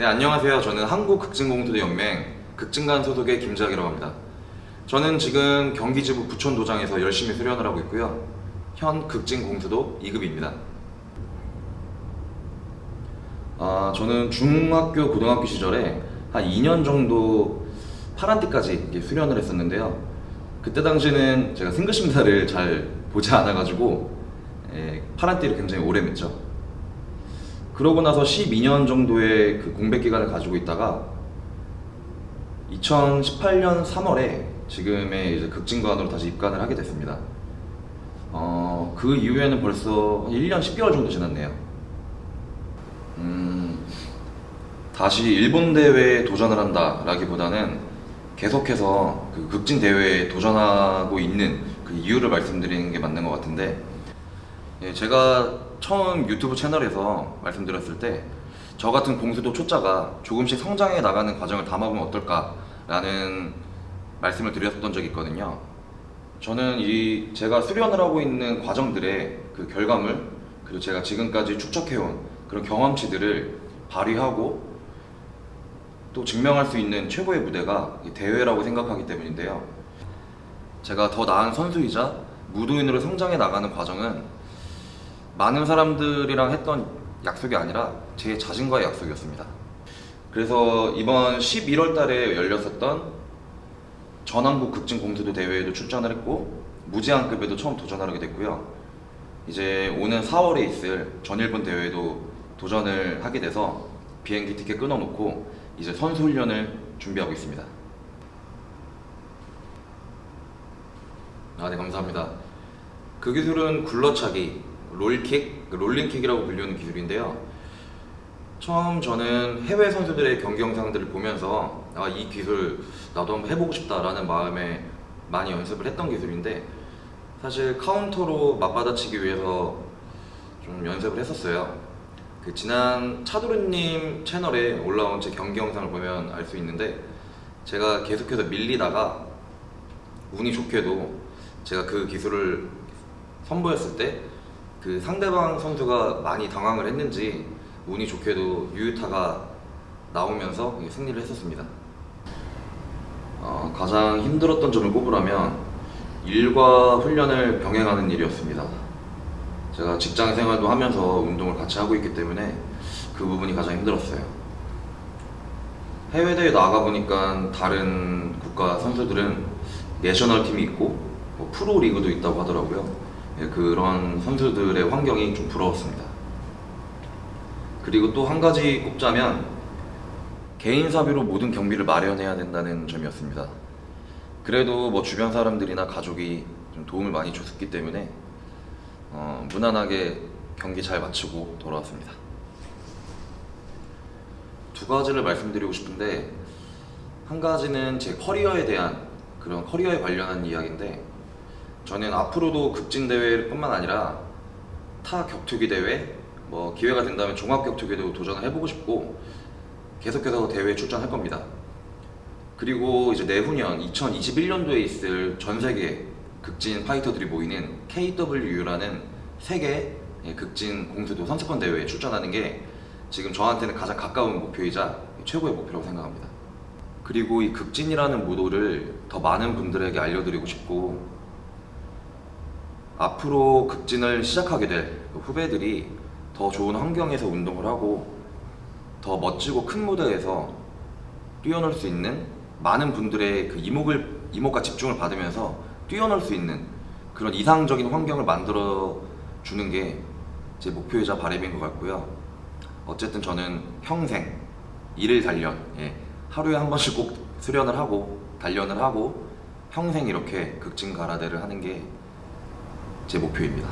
네 안녕하세요. 저는 한국극진공투대연맹 극진관 소속의 김재학이라고 합니다. 저는 지금 경기지부 부천도장에서 열심히 수련을 하고 있고요. 현 극진공수도 2급입니다. 아 저는 중학교 고등학교 시절에 한 2년 정도 파란띠까지 수련을 했었는데요. 그때 당시에는 제가 승급심사를 잘 보지 않아가지고 예, 파란띠를 굉장히 오래 맸죠. 그러고 나서 12년 정도의 그 공백 기간을 가지고 있다가 2018년 3월에 지금의 이제 극진관으로 다시 입관을 하게 됐습니다. 어, 그 이후에는 벌써 한 1년 10개월 정도 지났네요. 음, 다시 일본 대회에 도전을 한다 라기보다는 계속해서 그 극진 대회에 도전하고 있는 그 이유를 말씀드리는 게 맞는 것 같은데 예, 제가 처음 유튜브 채널에서 말씀드렸을 때 저 같은 공수도 초짜가 조금씩 성장해 나가는 과정을 담아보면 어떨까 라는 말씀을 드렸던 적이 있거든요. 저는 이 제가 수련을 하고 있는 과정들의 그 결과물 그리고 제가 지금까지 축적해온 그런 경험치들을 발휘하고 또 증명할 수 있는 최고의 무대가 이 대회라고 생각하기 때문인데요. 제가 더 나은 선수이자 무도인으로 성장해 나가는 과정은 많은 사람들이랑 했던 약속이 아니라 제 자신과의 약속이었습니다. 그래서 이번 11월 달에 열렸었던 전남국 극진 공수도 대회에도 출전을 했고 무제한급에도 처음 도전을 하게 됐고요. 이제 오는 4월에 있을 전일본 대회에도 도전을 하게 돼서 비행기 티켓 끊어놓고 이제 선수 훈련을 준비하고 있습니다. 아, 네, 감사합니다. 그 기술은 굴러차기, 롤킥, 그 롤링킥이라고 불리는 기술인데요. 처음 저는 해외 선수들의 경기 영상들을 보면서 아, 이 기술 나도 한번 해보고 싶다라는 마음에 많이 연습을 했던 기술인데 사실 카운터로 맞받아치기 위해서 좀 연습을 했었어요. 그 지난 차도르님 채널에 올라온 제 경기 영상을 보면 알 수 있는데 제가 계속해서 밀리다가 운이 좋게도 제가 그 기술을 선보였을 때 그 상대방 선수가 많이 당황을 했는지 운이 좋게도 유유타가 나오면서 승리를 했었습니다. 어, 가장 힘들었던 점을 꼽으라면 일과 훈련을 병행하는 일이었습니다. 제가 직장 생활도 하면서 운동을 같이 하고 있기 때문에 그 부분이 가장 힘들었어요. 해외 대회 나가 보니까 다른 국가 선수들은 내셔널 팀이 있고 뭐 프로 리그도 있다고 하더라고요. 예, 그런 선수들의 환경이 좀 부러웠습니다. 그리고 또 한 가지 꼽자면 개인 사비로 모든 경비를 마련해야 된다는 점이었습니다. 그래도 뭐 주변 사람들이나 가족이 좀 도움을 많이 줬기 때문에 어, 무난하게 경기 잘 마치고 돌아왔습니다. 두 가지를 말씀드리고 싶은데 한 가지는 제 커리어에 대한 그런 커리어에 관련한 이야기인데 저는 앞으로도 극진 대회뿐만 아니라 타 격투기 대회 뭐 기회가 된다면 종합 격투기도 도전을 해보고 싶고 계속해서 대회에 출전할 겁니다. 그리고 이제 내후년 2021년도에 있을 전 세계 극진 파이터들이 모이는 KWU라는 세계 예, 극진 공수도 선수권 대회에 출전하는 게 지금 저한테는 가장 가까운 목표이자 최고의 목표라고 생각합니다. 그리고 이 극진이라는 모도를 더 많은 분들에게 알려드리고 싶고 앞으로 극진을 시작하게 될 후배들이 더 좋은 환경에서 운동을 하고 더 멋지고 큰 무대에서 뛰어놀 수 있는 많은 분들의 그 이목을 이목과 집중을 받으면서 뛰어놀 수 있는 그런 이상적인 환경을 만들어 주는 게 제 목표이자 바람인 것 같고요. 어쨌든 저는 평생 일일 단련, 예, 하루에 한 번씩 꼭 수련을 하고 단련을 하고 평생 이렇게 극진 가라데를 하는 게 제 목표입니다.